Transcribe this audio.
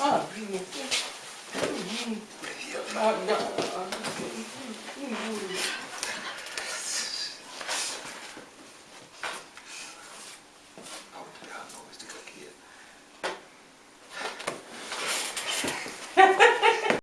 А, блин. привет. А, да.